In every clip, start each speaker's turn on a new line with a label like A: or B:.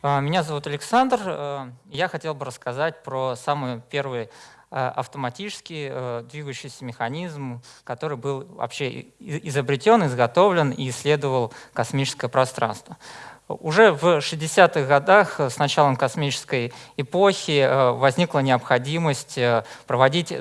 A: А, меня зовут Александр. Э, я хотел бы рассказать про самый первый э, автоматический э, двигающийся механизм, который был вообще изобретен, изготовлен и исследовал космическое пространство. Уже в 60-х годах с началом космической эпохи возникла необходимость проводить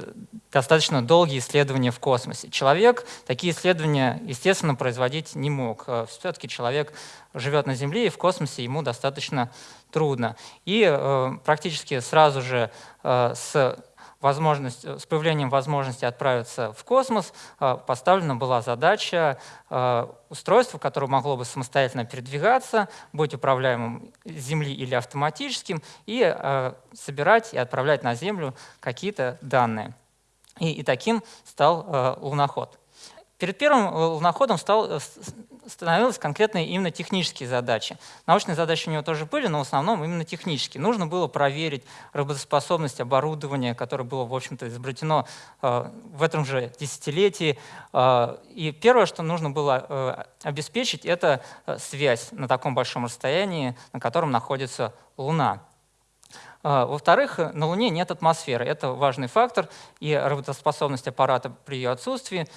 A: достаточно долгие исследования в космосе. Человек такие исследования, естественно, производить не мог. Э, Все-таки человек живет на Земле, и в космосе ему достаточно трудно. И э, практически сразу же э, с возможность, с появлением возможности отправиться в космос э, поставлена была задача э, устройства, которое могло бы самостоятельно передвигаться, быть управляемым с Земли или автоматическим, и э, собирать и отправлять на Землю какие-то данные. И, и таким стал э, луноход. Перед первым э, луноходом стал, э, становились конкретные именно технические задачи. Научные задачи у него тоже были, но в основном именно технические. Нужно было проверить работоспособность оборудования, которое было, в общем-то, изобретено э, в этом же десятилетии. И первое, что нужно было обеспечить, это связь на таком большом расстоянии, на котором находится Луна. Во-вторых, на Луне нет атмосферы. Это важный фактор, и работоспособность аппарата при ее отсутствии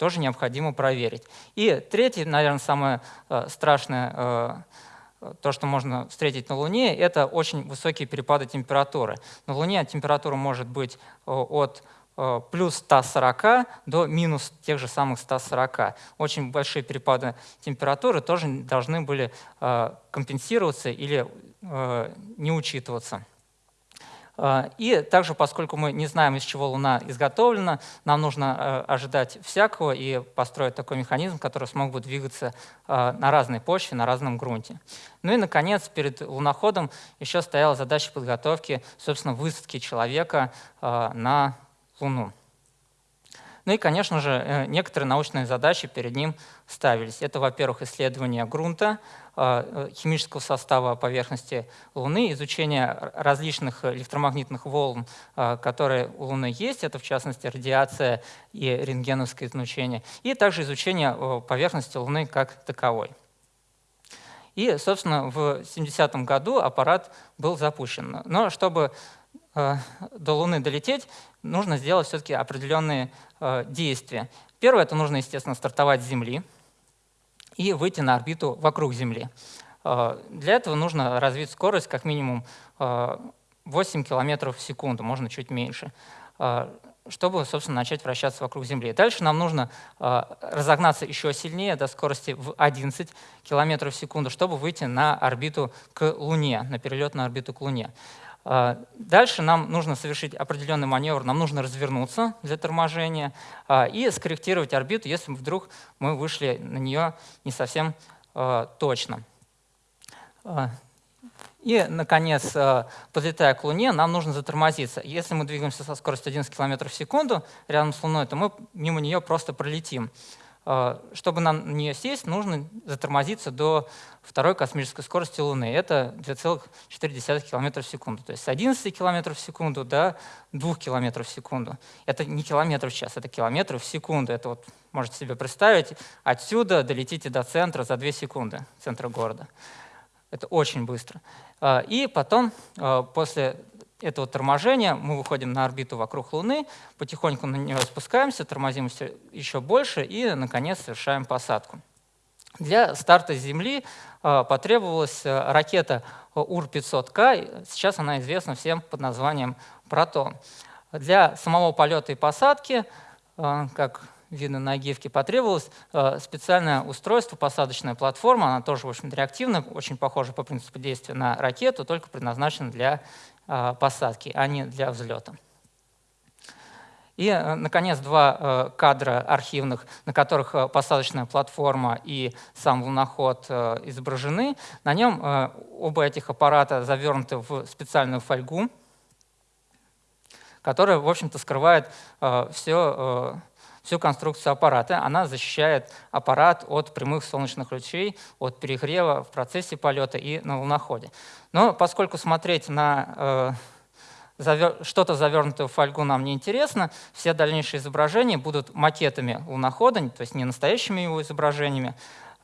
A: тоже необходимо проверить. И третье, наверное, самое э, страшное, э, то, что можно встретить на Луне, это очень высокие перепады температуры. На Луне температура может быть э, от плюс 140 до минус тех же самых 140. Очень большие перепады температуры тоже должны были компенсироваться или не учитываться. А, и также, поскольку мы не знаем, из чего Луна изготовлена, нам нужно э, ожидать всякого и построить такой механизм, который смог бы двигаться э, на разной почве, на разном грунте. Ну и, наконец, перед луноходом еще стояла задача подготовки, собственно, высадки человека э, на Луну. Ну и, конечно же, некоторые научные задачи перед ним ставились. Это, во-первых, исследование грунта, а, э, химического состава поверхности Луны, изучение различных электромагнитных волн, а, которые у Луны есть, это в частности радиация и рентгеновское излучение, и также изучение поверхности Луны как таковой. И, собственно, в 70-м году аппарат был запущен. Но чтобы э, до Луны долететь, нужно сделать все-таки определенные э, действия. Первое, это нужно, естественно, стартовать с Земли, и выйти на орбиту вокруг Земли. А, для этого нужно развить скорость как минимум 8 а, км в секунду, можно чуть меньше, а, чтобы, собственно, начать вращаться вокруг Земли. Дальше нам нужно разогнаться еще сильнее до скорости в 11 км в секунду, чтобы выйти на орбиту к Луне, на перелет на орбиту к Луне. А, дальше нам нужно совершить определенный маневр, нам нужно развернуться для торможения а, и скорректировать орбиту, если вдруг мы вышли на нее не совсем а, точно. И, наконец, подлетая к Луне, нам нужно затормозиться. Если мы двигаемся со скоростью 11 км в секунду рядом с Луной, то мы мимо нее просто пролетим. А, чтобы на нее сесть, нужно затормозиться до второй космической скорости Луны. Это 2,4 км в секунду. То есть с 11 км в секунду до 2 км в секунду. Это не километр в час, это километры в секунду. Это вот можете себе представить. Отсюда долетите до центра за 2 секунды, центра города. Это очень быстро. А, и потом, а, после этого торможения мы выходим на орбиту вокруг Луны, потихоньку на нее спускаемся, тормозимся еще больше и, наконец, совершаем посадку. Для старта с Земли э, потребовалась э, ракета УР-500К, сейчас она известна всем под названием «Протон». Для самого полета и посадки, э, как видно на гифке, потребовалось специальное устройство, посадочная платформа, она тоже, в общем реактивная, очень похожа по принципу действия на ракету, только предназначена для посадки, а не для взлета. И, э, наконец, два э, кадра архивных, на которых э, посадочная платформа и сам луноход изображены. На нем оба этих аппарата завернуты в специальную фольгу, которая, в общем-то, скрывает все, всю конструкцию аппарата. Она защищает аппарат от прямых солнечных лучей, от перегрева в процессе полета и на луноходе. Но поскольку смотреть на э, что-то завернутое в фольгу нам не интересно, все дальнейшие изображения будут макетами лунохода, то есть не настоящими его изображениями.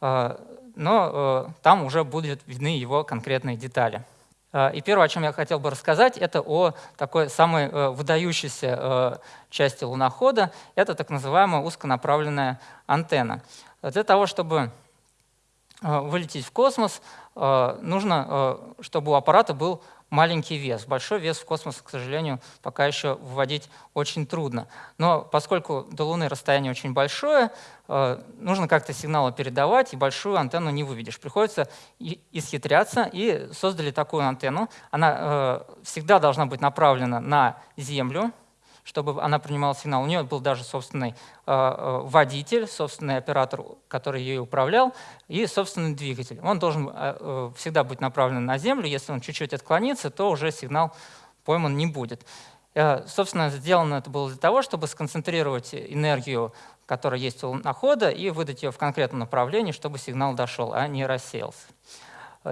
A: Э, но там уже будут видны его конкретные детали. И первое, о чем я хотел бы рассказать, это о такой самой выдающейся части лунохода. Это так называемая узконаправленная антенна. Для того, чтобы вылететь в космос, нужно, чтобы у аппарата был маленький вес. Большой вес в космос, к сожалению, пока еще выводить очень трудно. Но поскольку до Луны расстояние очень большое, э, нужно как-то сигналы передавать, и большую антенну не выведешь. Приходится исхитряться, и создали такую антенну. Она э, всегда должна быть направлена на Землю, чтобы она принимала сигнал. У нее был даже собственный э, э, водитель, собственный оператор, который ее управлял, и собственный двигатель. Он должен э, всегда быть направлен на Землю. Если он чуть-чуть отклонится, то уже сигнал пойман не будет. Собственно, сделано это было для того, чтобы сконцентрировать энергию, которая есть у лунохода, и выдать ее в конкретном направлении, чтобы сигнал дошел, а не рассеялся.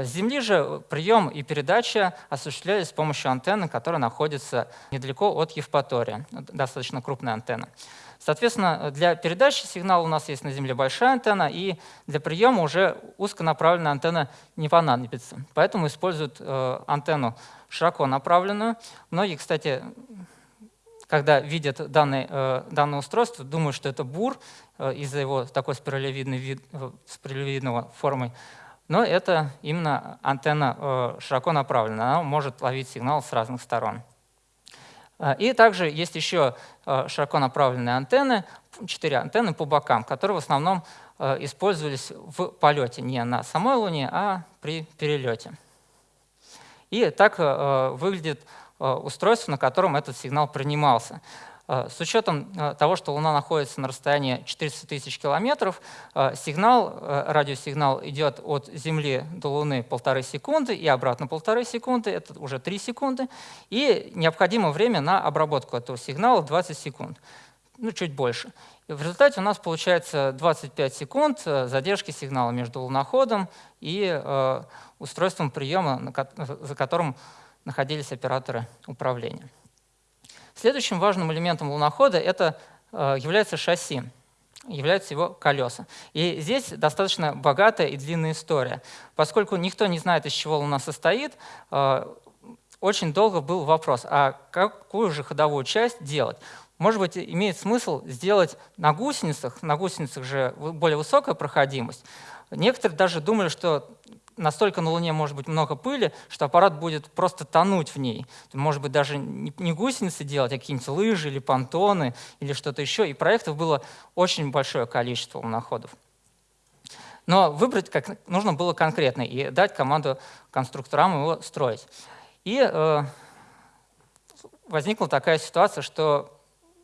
A: С Земли же прием и передача осуществлялись с помощью антенны, которая находится недалеко от Евпатория, достаточно крупная антенна. Соответственно, для передачи сигнала у нас есть на Земле большая антенна, и для приема уже узконаправленная антенна не понадобится. Поэтому используют э, антенну широко направленную. Многие, кстати, когда видят данное, э, данное устройство, думают, что это бур э, из-за его такой спиралевидной вид, спиралевидного формы но это именно антенна э, широко направленная, она может ловить сигнал с разных сторон. Э, и также есть еще э, широко направленные антенны, четыре антенны по бокам, которые в основном использовались в полете, не на самой Луне, а при перелете. И так выглядит устройство, на котором этот сигнал принимался. Э, с учетом э, того, что Луна находится на расстоянии 400 тысяч километров, э, сигнал, радиосигнал идет от Земли до Луны полторы секунды и обратно полторы секунды, это уже 3 секунды, и необходимо время на обработку этого сигнала 20 секунд, ну чуть больше. И в результате у нас получается 25 секунд задержки сигнала между луноходом и устройством приема, за которым находились операторы управления. Следующим важным элементом лунохода это э, является шасси, являются его колеса. И здесь достаточно богатая и длинная история. Поскольку никто не знает, из чего Луна состоит, э, очень долго был вопрос, а какую же ходовую часть делать? Может быть, имеет смысл сделать на гусеницах, на гусеницах же более высокая проходимость. Некоторые даже думали, что настолько на Луне может быть много пыли, что аппарат будет просто тонуть в ней. Может быть, даже не гусеницы делать, а какие-нибудь лыжи или понтоны или что-то еще. И проектов было очень большое количество луноходов. Но выбрать как нужно было конкретно и дать команду конструкторам его строить. И э, возникла такая ситуация, что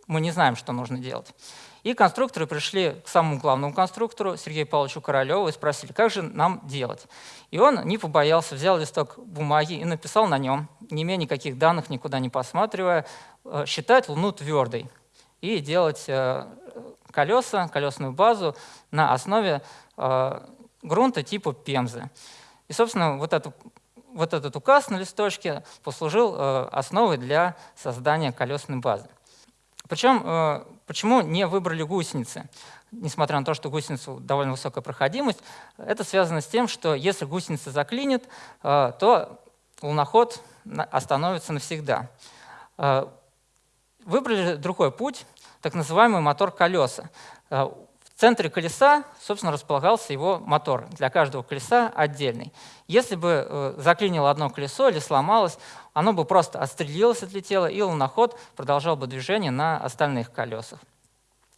A: мы не знаем, что нужно делать. И конструкторы пришли к самому главному конструктору, Сергею Павловичу Королеву, и спросили, как же нам делать. И он не побоялся, взял листок бумаги и написал на нем, не имея никаких данных, никуда не посматривая, э, считать Луну твердой и делать э, колеса, колесную базу на основе э, грунта типа Пемзы. И, собственно, вот, это, вот этот указ на листочке послужил основой для создания колесной базы. Причем, почему не выбрали гусеницы? Несмотря на то, что гусеницу довольно высокая проходимость, это связано с тем, что если гусеница заклинит, э, то луноход остановится навсегда. Э, выбрали другой путь, так называемый мотор колеса центре колеса, собственно, располагался его мотор, для каждого колеса отдельный. Если бы э, заклинило одно колесо или сломалось, оно бы просто отстрелилось, отлетело, и луноход продолжал бы движение на остальных колесах.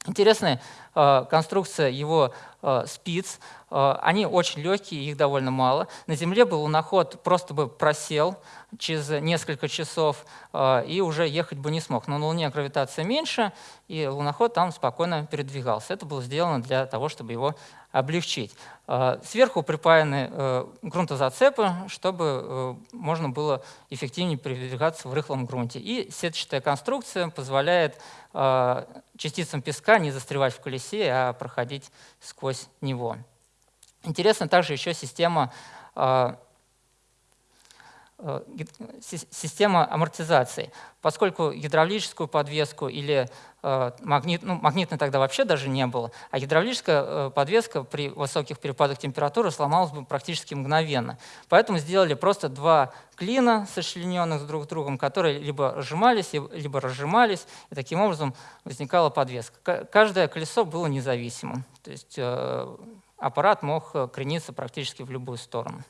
A: Интересная э, конструкция его э, спиц. Э, они очень легкие, их довольно мало. На Земле был луноход просто бы просел через несколько часов и уже ехать бы не смог. Но на Луне гравитация меньше, и луноход там спокойно передвигался. Это было сделано для того, чтобы его облегчить. Э, сверху припаяны э, грунтозацепы, чтобы э, можно было эффективнее передвигаться в рыхлом грунте. И сетчатая конструкция позволяет частицам песка не застревать в колесе, а проходить сквозь него. Интересна также еще система система амортизации. Поскольку гидравлическую подвеску или Э, магнит, ну, магнитной тогда вообще даже не было, а гидравлическая э, подвеска при высоких перепадах температуры сломалась бы практически мгновенно. Поэтому сделали просто два клина, сочлененных друг с другом, которые либо сжимались, либо разжимались, и таким образом возникала подвеска. Каждое колесо было независимым, то есть э, аппарат мог крениться практически в любую сторону.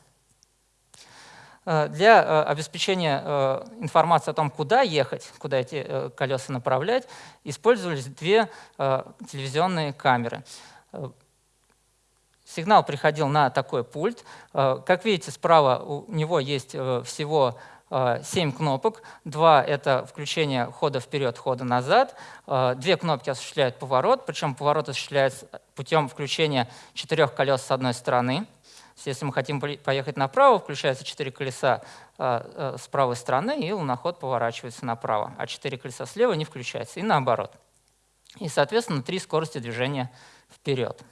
A: Э, для э, обеспечения э, информации о том, куда ехать, куда эти колеса направлять, использовались две телевизионные камеры. Сигнал приходил на такой пульт. Как видите, справа у него есть всего 7 кнопок. Два — это включение хода вперед, хода назад. Две кнопки осуществляют поворот, причем поворот осуществляется путем включения четырех колес с одной стороны — если мы хотим поехать направо, включаются четыре колеса а, а, с правой стороны, и луноход поворачивается направо, а четыре колеса слева не включаются, и наоборот. И, соответственно, три скорости движения вперед.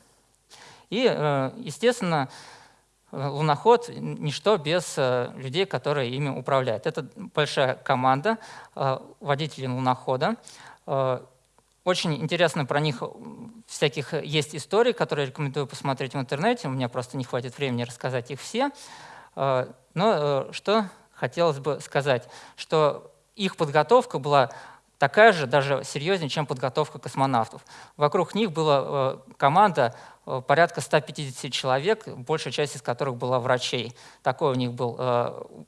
A: И, э, естественно, луноход — ничто без э, людей, которые ими управляют. Это большая команда э, водителей лунохода. Очень интересно про них всяких есть историй, которые рекомендую посмотреть в интернете. У меня просто не хватит времени рассказать их все. А, но э, что хотелось бы сказать, что их подготовка была такая же, даже серьезнее, чем подготовка космонавтов. Вокруг них была э, команда э, порядка 150 человек, большая часть из которых была врачей. Такой у них был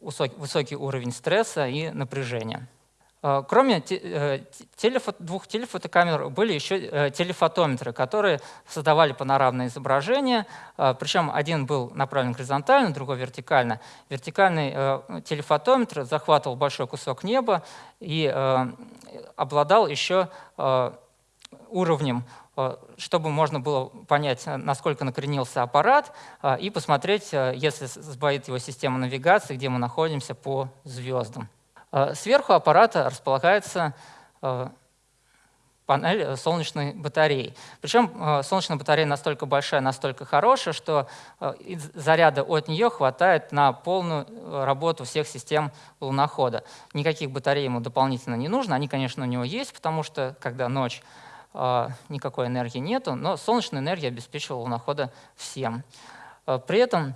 A: высокий уровень стресса и напряжения. Э, кроме э, двух телефотокамер были еще э, телефотометры, которые создавали панорамное изображение, причем один был направлен горизонтально, другой вертикально. Вертикальный телефотометр захватывал большой кусок неба и обладал еще уровнем, чтобы можно было понять, насколько накренился аппарат, и посмотреть, если сбоит его система навигации, где мы находимся по звездам. Э, сверху аппарата располагается э, панель солнечной батареи. Причем э, солнечная батарея настолько большая, настолько хорошая, что заряда от нее хватает на полную работу всех систем лунохода. Никаких батарей ему дополнительно не нужно. Они, конечно, у него есть, потому что, когда ночь, никакой энергии нету, но солнечная энергия обеспечивала лунохода всем. При этом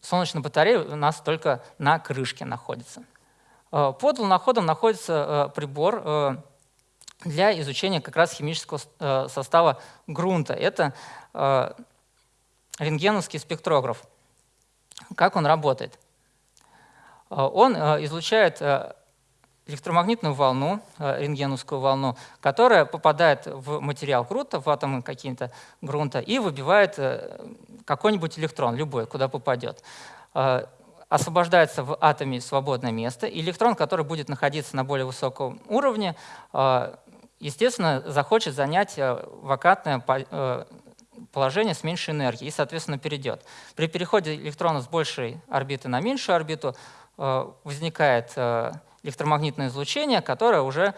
A: солнечная батарея у нас только на крышке находится. Э, под луноходом находится э, прибор э, для изучения как раз химического состава грунта. Это рентгеновский спектрограф. Как он работает? Он излучает электромагнитную волну, рентгеновскую волну, которая попадает в материал грунта, в атомы какие-то грунта, и выбивает какой-нибудь электрон, любой, куда попадет, э, освобождается в атоме свободное место, и электрон, который будет находиться на более высоком уровне, э, естественно, захочет занять э, вакантное положение с меньшей энергией и, соответственно, перейдет. При переходе электрона с большей орбиты на меньшую орбиту возникает электромагнитное излучение, которое уже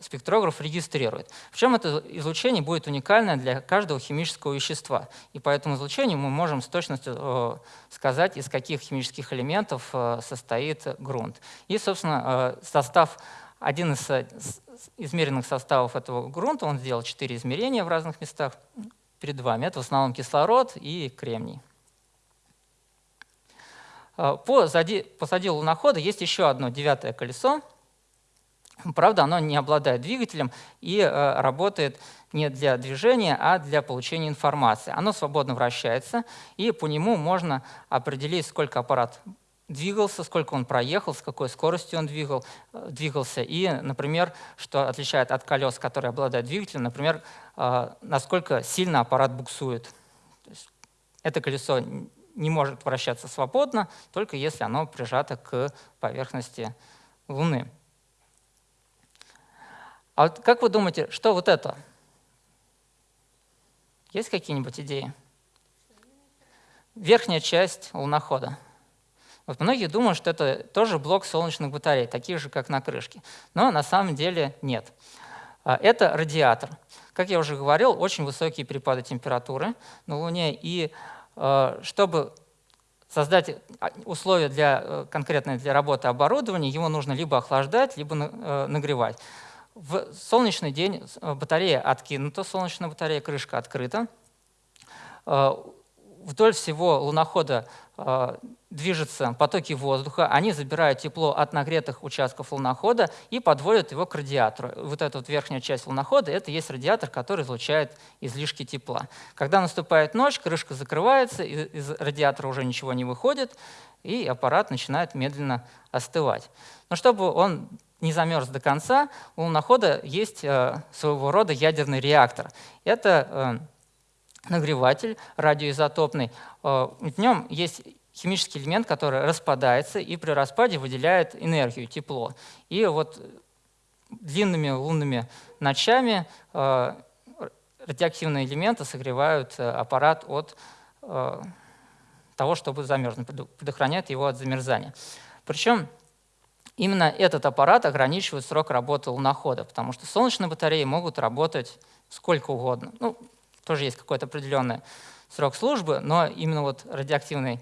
A: спектрограф регистрирует. Причем это излучение будет уникальное для каждого химического вещества. И по этому излучению мы можем с точностью э, сказать, из каких химических элементов э, состоит грунт. И, собственно, э, состав, один из измеренных составов этого грунта, он сделал четыре измерения в разных местах перед вами. Это в основном кислород и кремний. Позади, позади лунохода есть еще одно девятое колесо, Правда, оно не обладает двигателем и э, работает не для движения, а для получения информации. Оно свободно вращается, и по нему можно определить, сколько аппарат двигался, сколько он проехал, с какой скоростью он двигал, э, двигался, и, например, что отличает от колес, которые обладают двигателем, например, э, насколько сильно аппарат буксует. это колесо не может вращаться свободно, только если оно прижато к поверхности Луны. А вот как вы думаете, что вот это? Есть какие-нибудь идеи? Верхняя часть лунохода. Вот многие думают, что это тоже блок солнечных батарей, таких же, как на крышке. Но на самом деле нет. А, это радиатор. Как я уже говорил, очень высокие перепады температуры на Луне. И а, чтобы создать а, условия для, э, конкретные для работы оборудования, его нужно либо охлаждать, либо э, нагревать. В солнечный день батарея откинута, солнечная батарея, крышка открыта. Вдоль всего лунохода движутся потоки воздуха, они забирают тепло от нагретых участков лунохода и подводят его к радиатору. Вот эта вот верхняя часть лунохода – это есть радиатор, который излучает излишки тепла. Когда наступает ночь, крышка закрывается, из радиатора уже ничего не выходит, и аппарат начинает медленно остывать. Но чтобы он не замерз до конца, у лунохода есть э, своего рода ядерный реактор. Это э, нагреватель радиоизотопный. Э, в нем есть химический элемент, который распадается и при распаде выделяет энергию, тепло. И вот длинными лунными ночами э, радиоактивные элементы согревают э, аппарат от того, чтобы замерзнуть, предохраняют его от замерзания. Причем именно этот аппарат ограничивает срок работы лунохода, потому что солнечные батареи могут работать сколько угодно. Ну, тоже есть какой-то определенный срок службы, но именно вот радиоактивный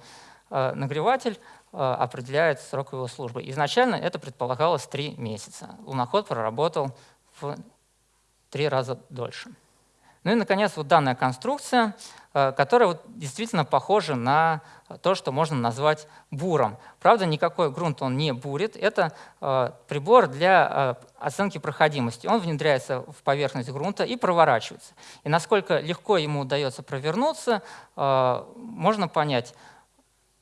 A: Э, нагреватель э, определяет срок его службы. Изначально это предполагалось три месяца. Луноход проработал в три раза дольше. Ну и, наконец, вот данная конструкция, э, которая вот действительно похожа на то, что можно назвать буром. Правда, никакой грунт он не бурит. Это прибор для оценки проходимости. Он внедряется в поверхность грунта и проворачивается. И насколько легко ему удается провернуться, можно понять,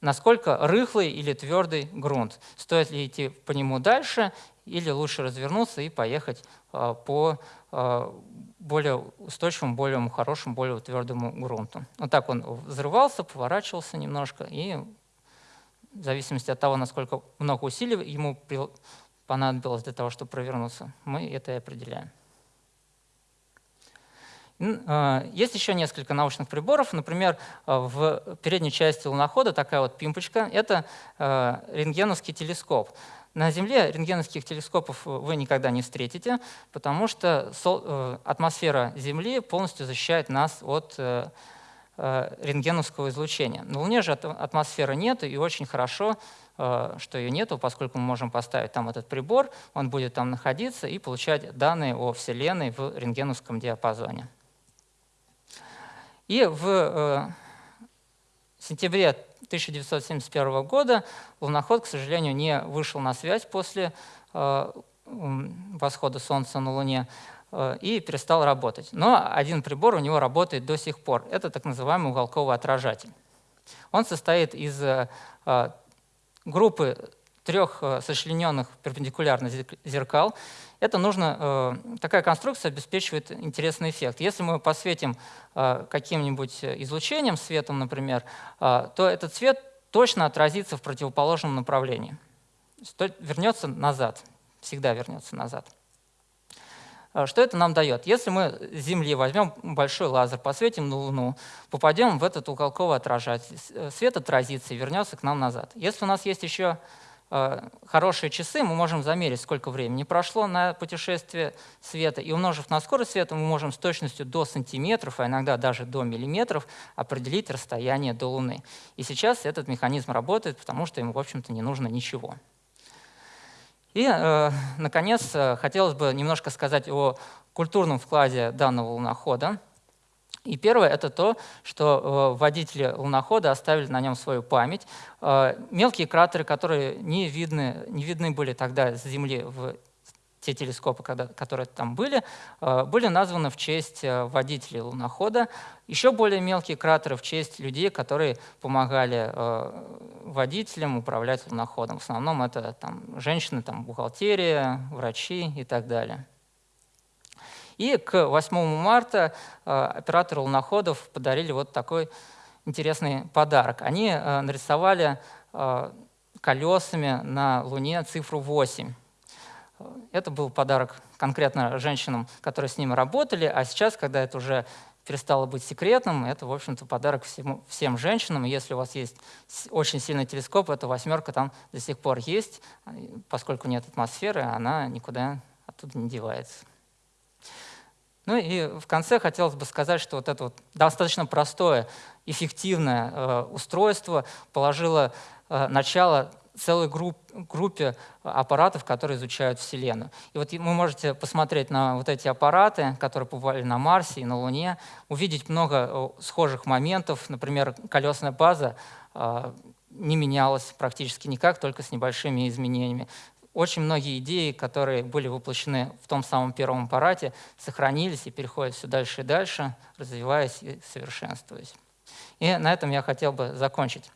A: насколько рыхлый или твердый грунт. Стоит ли идти по нему дальше или лучше развернуться и поехать а, по а, более устойчивому, более хорошему, более твердому грунту. Вот так он взрывался, поворачивался немножко, и в зависимости от того, насколько много усилий ему понадобилось для того, чтобы провернуться, мы это и определяем. А, есть еще несколько научных приборов. Например, в передней части лунохода такая вот пимпочка. Это рентгеновский телескоп. На Земле рентгеновских телескопов вы никогда не встретите, потому что э, атмосфера Земли полностью защищает нас от э, э, рентгеновского излучения. На Луне же атмосферы нет, и очень хорошо, что ее нету, поскольку мы можем поставить там этот прибор, он будет там находиться и получать данные о Вселенной в рентгеновском диапазоне. И в э, сентябре 1971 года луноход, к сожалению, не вышел на связь после э, восхода Солнца на Луне э, и перестал работать. Но один прибор у него работает до сих пор. Это так называемый уголковый отражатель. Он состоит из группы трех сочлененных перпендикулярных зеркал, это нужно, э, такая конструкция обеспечивает интересный эффект. Если мы посветим э, каким-нибудь излучением, светом, например, э, то этот свет точно отразится в противоположном направлении. Вернется назад, всегда вернется назад. Что это нам дает? Если мы с Земли возьмем большой лазер, посветим на Луну, попадем в этот уголковый отражатель, свет отразится и вернется к нам назад. Если у нас есть еще хорошие часы, мы можем замерить, сколько времени прошло на путешествие света, и умножив на скорость света, мы можем с точностью до сантиметров, а иногда даже до миллиметров определить расстояние до Луны. И сейчас этот механизм работает, потому что ему, в общем-то, не нужно ничего. И, э, наконец, э, хотелось бы немножко сказать о культурном вкладе данного лунохода. И первое – это то, что э, водители лунохода оставили на нем свою память. Э, мелкие кратеры, которые не видны, не видны были тогда с Земли в те телескопы, которые там были, э, были названы в честь водителей лунохода. Еще более мелкие кратеры в честь людей, которые помогали водителям управлять луноходом. В основном это там, женщины, там, бухгалтерия, врачи и так далее. И к 8 марта э, операторы луноходов подарили вот такой интересный подарок. Они э, нарисовали э, колесами на Луне цифру 8. Это был подарок конкретно женщинам, которые с ними работали, а сейчас, когда это уже перестало быть секретным, это, в общем-то, подарок всему, всем женщинам. Если у вас есть очень сильный телескоп, эта восьмерка там до сих пор есть, поскольку нет атмосферы, она никуда оттуда не девается. Ну и в конце хотелось бы сказать, что вот это вот достаточно простое, эффективное э, устройство положило э, начало целой групп, группе аппаратов, которые изучают Вселенную. И вот вы можете посмотреть на вот эти аппараты, которые побывали на Марсе и на Луне, увидеть много э, схожих моментов. Например, колесная база э, не менялась практически никак, только с небольшими изменениями очень многие идеи, которые были воплощены в том самом первом аппарате, сохранились и переходят все дальше и дальше, развиваясь и совершенствуясь. И на этом я хотел бы закончить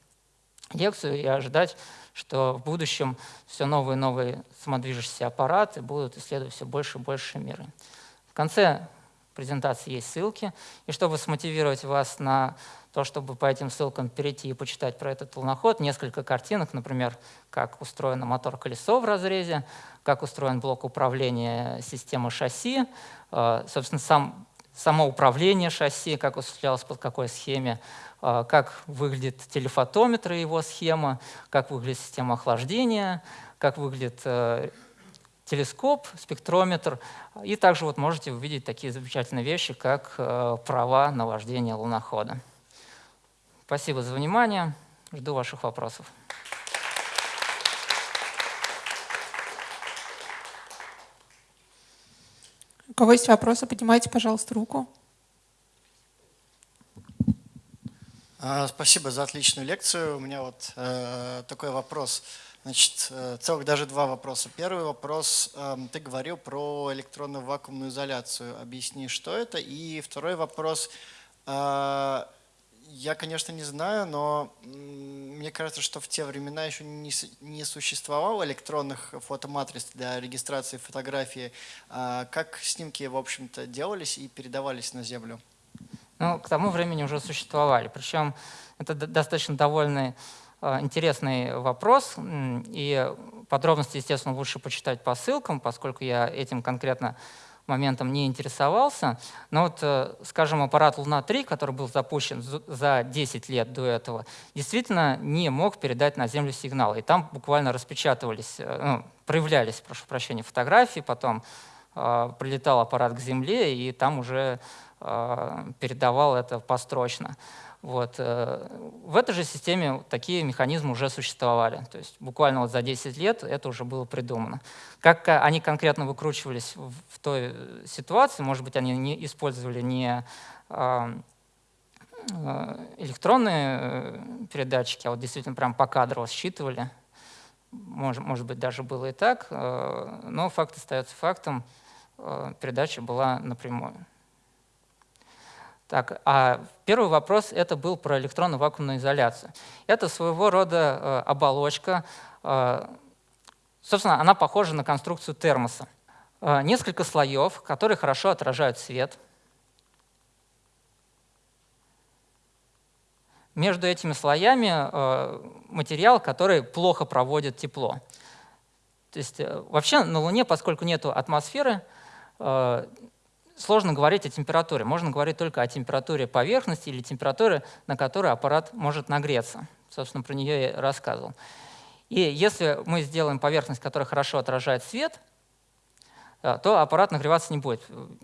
A: лекцию и ожидать, что в будущем все новые и новые самодвижущиеся аппараты будут исследовать все больше и больше мира. В конце презентации есть ссылки, и чтобы смотивировать вас на то, чтобы по этим ссылкам перейти и почитать про этот луноход, несколько картинок, например, как устроен мотор-колесо в разрезе, как устроен блок управления системы шасси, э, собственно, сам, само управление шасси, как осуществлялось под какой схеме, э, как выглядит телефотометр и его схема, как выглядит система охлаждения, как выглядит э, телескоп, спектрометр. И также вот можете увидеть такие замечательные вещи, как права на вождение лунохода. Спасибо за внимание. Жду ваших вопросов.
B: У кого есть вопросы, поднимайте, пожалуйста, руку.
C: А, спасибо за отличную лекцию. У меня вот э, такой вопрос. Значит, э, целых даже два вопроса. Первый вопрос. Э, ты говорил про электронную вакуумную изоляцию. Объясни, что это. И второй вопрос. Э, я, конечно, не знаю, но мне кажется, что в те времена еще не, существовало электронных фотоматриц для регистрации фотографии. А как снимки, в общем-то, делались и передавались на Землю?
A: Ну, к тому времени уже существовали. Причем это достаточно довольно а, интересный вопрос. И подробности, естественно, лучше почитать по ссылкам, поскольку я этим конкретно моментом не интересовался. Но вот, э, скажем, аппарат Луна-3, который был запущен за 10 лет до этого, действительно не мог передать на Землю сигналы. И там буквально распечатывались, э, ну, проявлялись, прошу прощения, фотографии, потом э, прилетал аппарат к Земле, и там уже э, передавал это построчно. Вот. Э, в этой же системе такие механизмы уже существовали. То есть буквально вот за 10 лет это уже было придумано. Как они конкретно выкручивались в той ситуации, может быть, они не использовали не а, э, электронные э, передатчики, а вот действительно прям по кадрово считывали. Может, может быть, даже было и так, но факт остается фактом, передача была напрямую. Так, а первый вопрос это был про электронную вакуумную изоляцию. Это своего рода э, оболочка, э, собственно, она похожа на конструкцию термоса. Э, несколько слоев, которые хорошо отражают свет. Между этими слоями э, материал, который плохо проводит тепло. То есть э, вообще на Луне, поскольку нет атмосферы, э, сложно говорить о температуре. Можно говорить только о температуре поверхности или температуре, на которой аппарат может нагреться. Собственно, про нее я рассказывал. И если мы сделаем поверхность, которая хорошо отражает свет, э, то аппарат нагреваться не будет.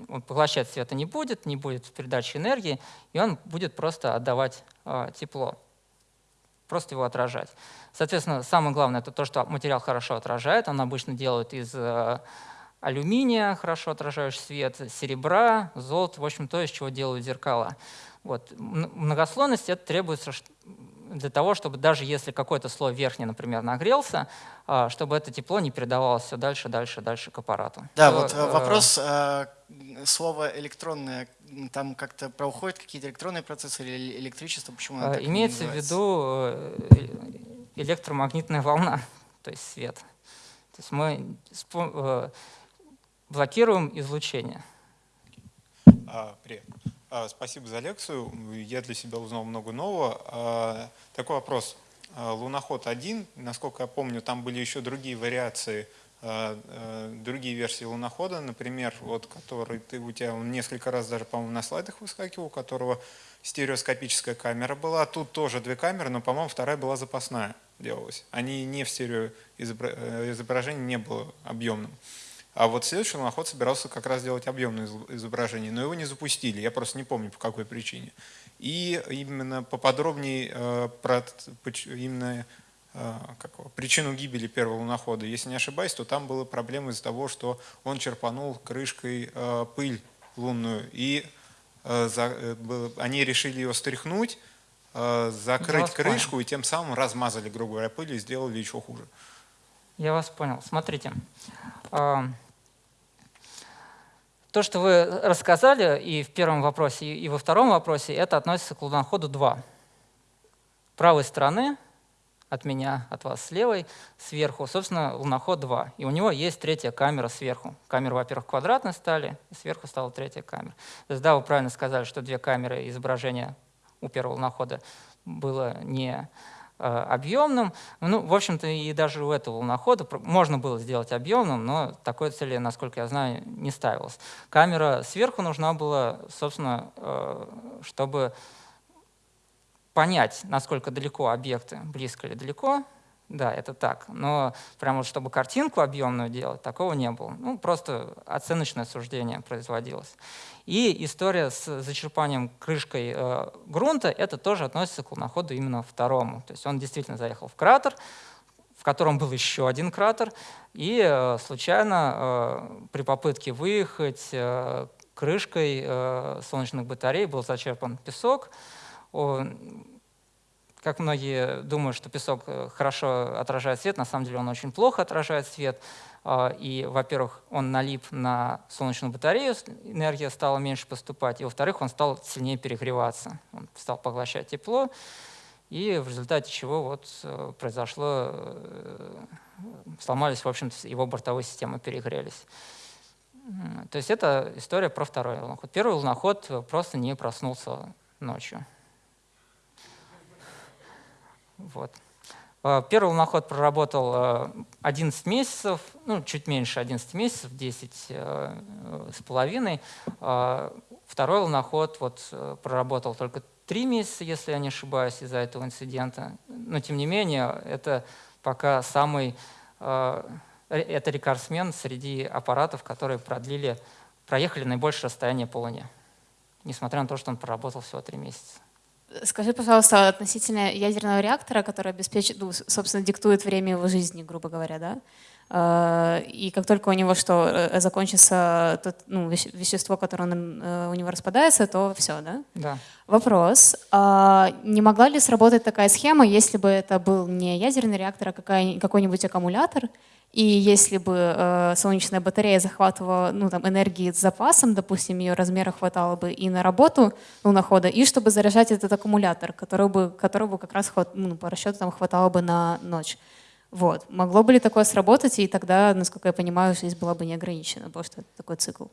A: Он поглощать света не будет, не будет передачи энергии, и он будет просто отдавать э, тепло, просто его отражать. Соответственно, самое главное — это то, что материал хорошо отражает. Он обычно делают из э, алюминия, хорошо отражающий свет, серебра, золото, в общем, то, из чего делают зеркала. Вот. Многослойность это требуется для того, чтобы даже если какой-то слой верхний, например, нагрелся, а, чтобы это тепло не передавалось все дальше, дальше, дальше к аппарату.
C: Да, то, вот э, вопрос, э, слово электронное, там как-то проходят какие-то электронные процессы или электричество, почему
A: оно э, Имеется в виду э, электромагнитная волна, то есть свет. То есть мы блокируем излучение.
D: А, привет. А, спасибо за лекцию. Я для себя узнал много нового. А, такой вопрос. А, луноход 1, насколько я помню, там были еще другие вариации, а, а, другие версии лунохода, например, вот, который ты, у тебя он несколько раз даже, по-моему, на слайдах выскакивал, у которого стереоскопическая камера была. Тут тоже две камеры, но, по-моему, вторая была запасная делалась. Они не в стерео э, изображении не было объемным. А вот следующий луноход собирался как раз делать объемное изображение, но его не запустили, я просто не помню по какой причине. И именно поподробнее э, про именно э, как, причину гибели первого лунохода, если не ошибаюсь, то там была проблема из-за того, что он черпанул крышкой э, пыль лунную, и они решили ее стряхнуть, закрыть крышку понял. и тем самым размазали, грубо говоря, пыль и сделали еще хуже.
A: Я вас понял. Смотрите, то, что вы рассказали и в первом вопросе, и во втором вопросе, это относится к луноходу 2. Правой стороны от меня, от вас с левой, сверху, собственно, луноход 2. И у него есть третья камера сверху. Камеры, во-первых, квадратные стали, и сверху стала третья камера. То есть, да, вы правильно сказали, что две камеры изображения у первого лунохода было не объемным. Ну, в общем-то, и даже у этого лунохода можно было сделать объемным, но такой цели, насколько я знаю, не ставилось. Камера сверху нужна была, собственно, э, чтобы понять, насколько далеко объекты, близко или далеко, да, это так. Но прямо чтобы картинку объемную делать, такого не было. Ну, просто оценочное суждение производилось. И история с зачерпанием крышкой э, грунта, это тоже относится к луноходу именно второму. То есть он действительно заехал в кратер, в котором был еще один кратер, и э, случайно э, при попытке выехать э, крышкой э, солнечных батарей был зачерпан песок. Как многие думают, что песок э, хорошо отражает свет, на самом деле он очень плохо отражает свет. А, и, во-первых, он налип на солнечную батарею, энергия стала меньше поступать, и, во-вторых, он стал сильнее перегреваться. Он стал поглощать тепло, и в результате чего вот э, произошло, э, сломались, в общем-то, его бортовые системы перегрелись. То есть это история про второй луноход. Первый луноход просто не проснулся ночью. Вот. А, первый луноход проработал 11 э, месяцев, ну, чуть меньше 11 месяцев, 10 э, с половиной. Второй луноход вот, э, проработал только 3 месяца, если я не ошибаюсь, из-за этого инцидента. Но, тем не менее, это пока самый это рекордсмен среди аппаратов, которые продлили, проехали наибольшее расстояние по Луне, несмотря на то, что он проработал всего 3 месяца.
E: Скажи, пожалуйста, относительно ядерного реактора, который обеспечит, ну, собственно, диктует время его жизни, грубо говоря, да? И как только у него что, э, закончится тот, ну, вещество, которое он, э, у него распадается, то все, да?
A: Да.
E: Вопрос. А не могла ли сработать такая схема, если бы это был не ядерный реактор, а какой-нибудь аккумулятор, и если бы э, солнечная батарея захватывала ну, там, энергии с запасом, допустим, ее размера хватало бы и на работу лунохода, и чтобы заряжать этот аккумулятор, который бы, которого бы как раз хват, ну, по расчету там, хватало бы на ночь. Вот. Могло бы ли такое сработать, и тогда, насколько я понимаю, жизнь была бы не ограничена, потому что это такой цикл.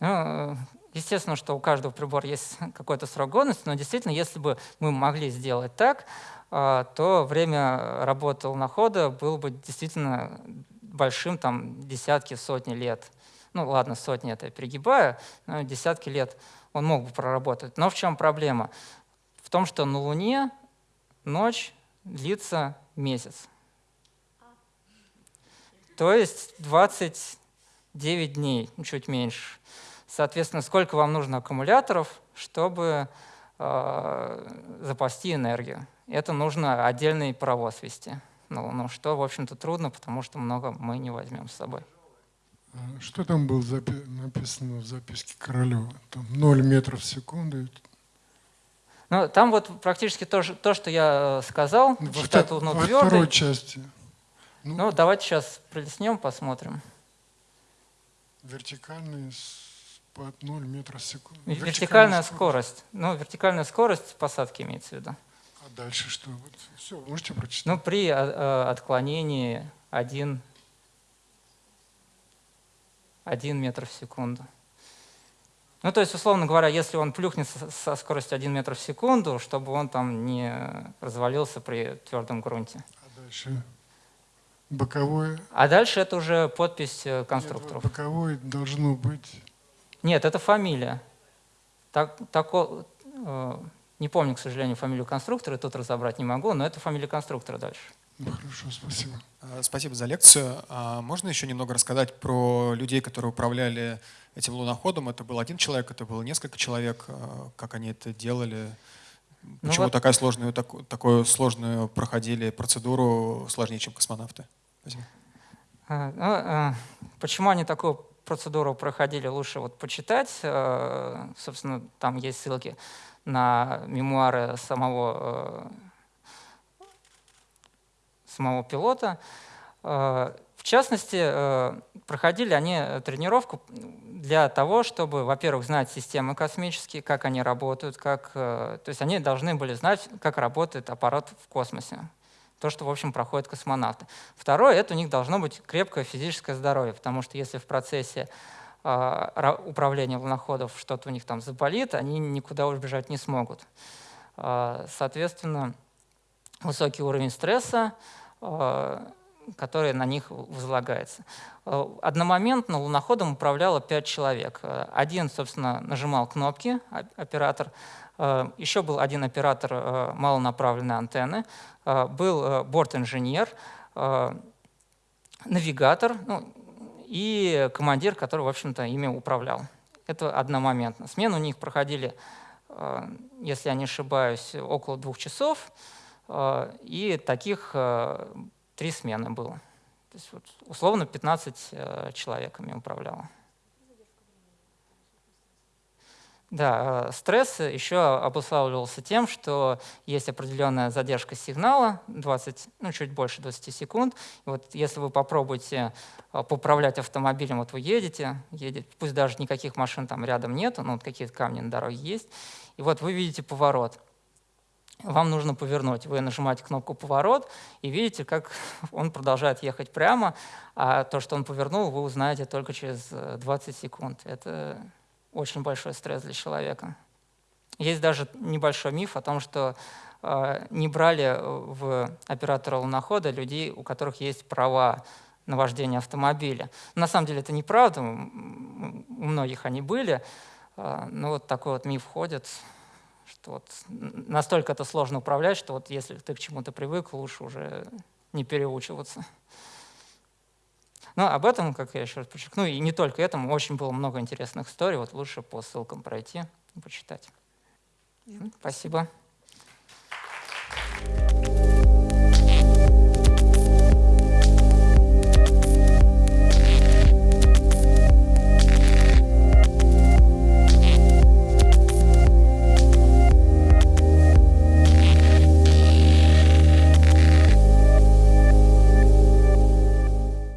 A: Ну, естественно, что у каждого прибора есть какой-то срок годности, но действительно, если бы мы могли сделать так, а, то время работы лунохода было бы действительно большим, там десятки, сотни лет. Ну ладно, сотни это я перегибаю, но десятки лет он мог бы проработать. Но в чем проблема? В том, что на Луне ночь длится месяц. То есть 29 дней, чуть меньше. Соответственно, сколько вам нужно аккумуляторов, чтобы э, запасти энергию? это нужно отдельный паровоз вести. Ну, ну, что, в общем-то, трудно, потому что много мы не возьмем с собой.
F: А что там было написано в записке Королева? Там 0 метров в секунду.
A: Ну, там вот практически то, то что я э, сказал,
F: во, считать втор во второй части.
A: Ну, ну, давайте сейчас пролеснем, посмотрим.
F: Вертикальный под 0 метров в секунду.
A: Вертикальная, вертикальная скорость. скорость. Ну, вертикальная скорость посадки имеется в виду.
F: А дальше что? Вот, все, можете прочитать.
A: Ну, при э отклонении 1, 1 метр в секунду. Ну, то есть, условно говоря, если он плюхнется со скоростью 1 метр в секунду, чтобы он там не развалился при твердом грунте.
F: А дальше боковое?
A: А дальше это уже подпись э, конструкторов.
F: Нет, боковое должно быть...
A: Нет, это фамилия. Так, тако, э, не помню, к сожалению, фамилию конструктора, тут разобрать не могу, но это фамилия конструктора дальше.
F: Ну, хорошо, спасибо.
G: А, Спасибо за лекцию. А Можно еще немного рассказать про людей, которые управляли этим луноходом? Это был один человек, это было несколько человек. А, Как они это делали?
A: Ну
G: Почему
A: вот-
G: такая сложную, таку- такую сложную проходили процедуру, сложнее, чем космонавты? Спасибо.
A: А, ну, а, Почему они такую процедуру проходили, лучше вот почитать. Э, Собственно, там есть ссылки на мемуары самого, э, самого пилота. Э, В частности, проходили они тренировку для того, чтобы, во-первых, знать системы космические, как они работают, как, то есть они должны были знать, как работает аппарат в космосе. То, что, в общем, проходят космонавты. Второе, это у них должно быть крепкое физическое здоровье, потому что если в процессе а, ра- управления луноходов что-то у них там заболит, они никуда убежать не смогут. А, Соответственно, высокий уровень стресса, который на них возлагается. А, Одномоментно луноходом управляло пять человек. А, Один, собственно, нажимал кнопки, оператор. А, Еще был один оператор малонаправленной антенны. Был борт-инженер, навигатор ну, и командир, который, в общем-то, ими управлял. Это одномоментно. Смены у них проходили, э, если я не ошибаюсь, около двух часов, э, и таких э, три смены было. То есть, вот, условно 15 э, человек ими управляло. Да, э, стресс еще обуславливался тем, что есть определенная задержка сигнала, 20, ну, чуть больше 20 секунд. И вот если вы попробуете э, поуправлять автомобилем, вот вы едете, едете, пусть даже никаких машин там рядом нету, но вот какие-то камни на дороге есть, и вот вы видите поворот. Вам нужно повернуть. Вы нажимаете кнопку «Поворот» и видите, как он продолжает ехать прямо, а то, что он повернул, вы узнаете только через э, 20 секунд. Это очень большой стресс для человека. Есть даже небольшой миф о том, что э, не брали э, в оператора лунохода людей, у которых есть права на вождение автомобиля. На самом деле это неправда, у многих они были, э, но вот такой вот миф ходит, что вот настолько это сложно управлять, что вот если ты к чему-то привык, лучше уже не переучиваться. Но об этом, как я еще раз подчеркну, и не только этому, очень было много интересных историй. Вот лучше по ссылкам пройти и почитать. Спасибо. Спасибо.